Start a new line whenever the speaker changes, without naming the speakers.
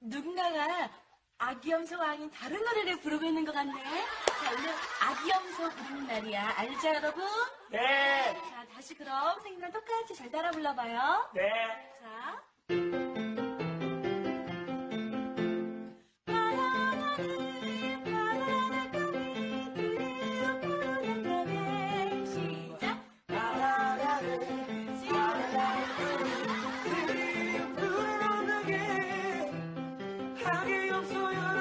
누군가가 아기염소 왕인 다른 노래를 부르고 있는 것 같네. 자, 오늘 아기염소 부르는 날이야. 알죠, 여러분?
네.
자, 다시 그럼 선생님랑 똑같이 잘 따라 불러봐요.
네.
그게 없어요.